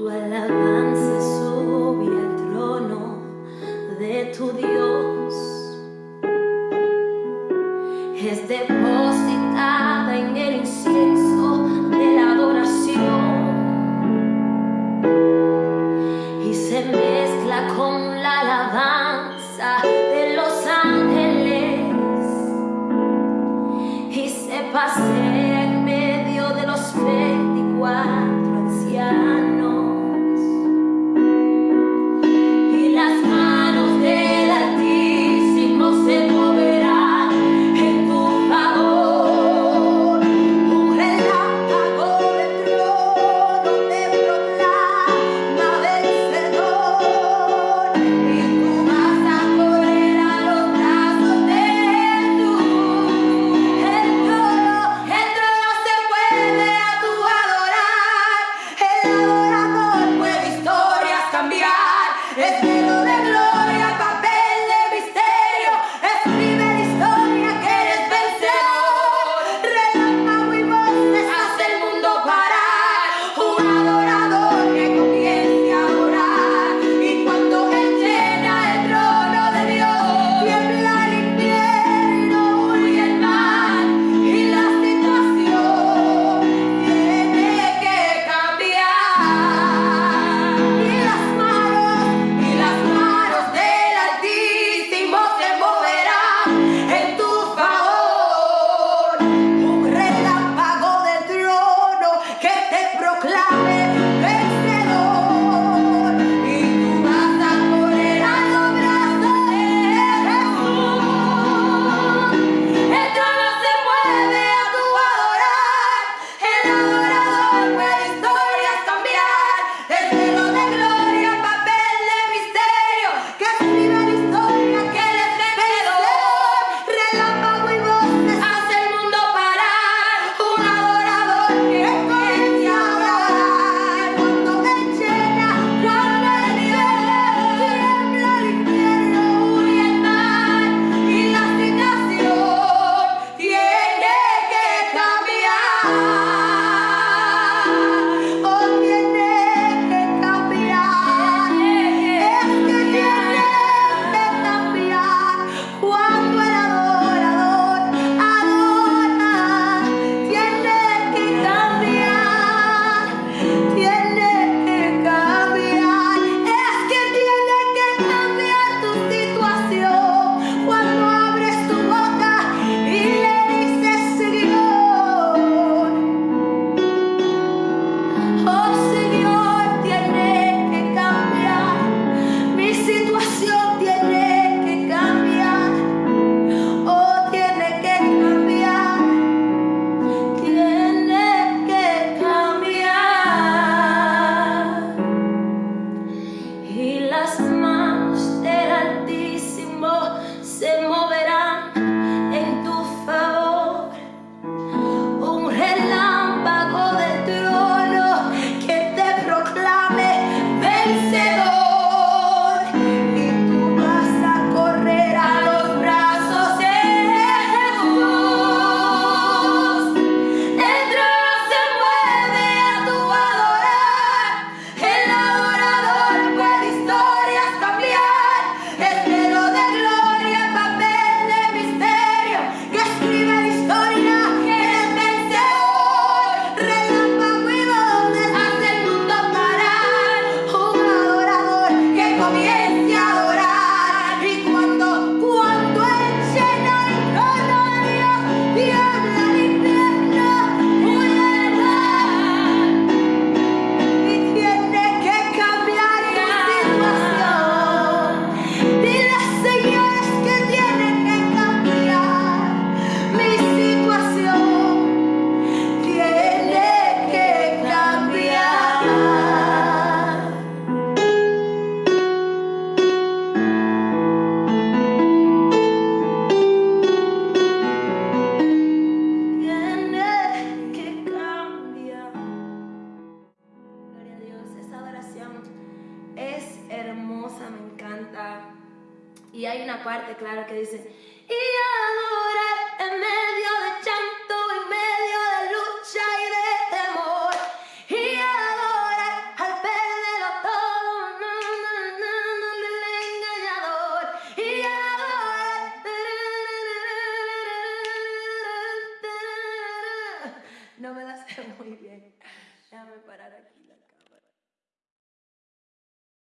Tu alabanza sube al trono de tu Dios. Es Y hay una parte, claro, que dice, y adorar en medio de llanto, en medio de lucha y de temor. Y adorar al perderlo todo, no, no, no, no, el engañador. Y adorar. No me la sé muy bien. Déjame parar aquí.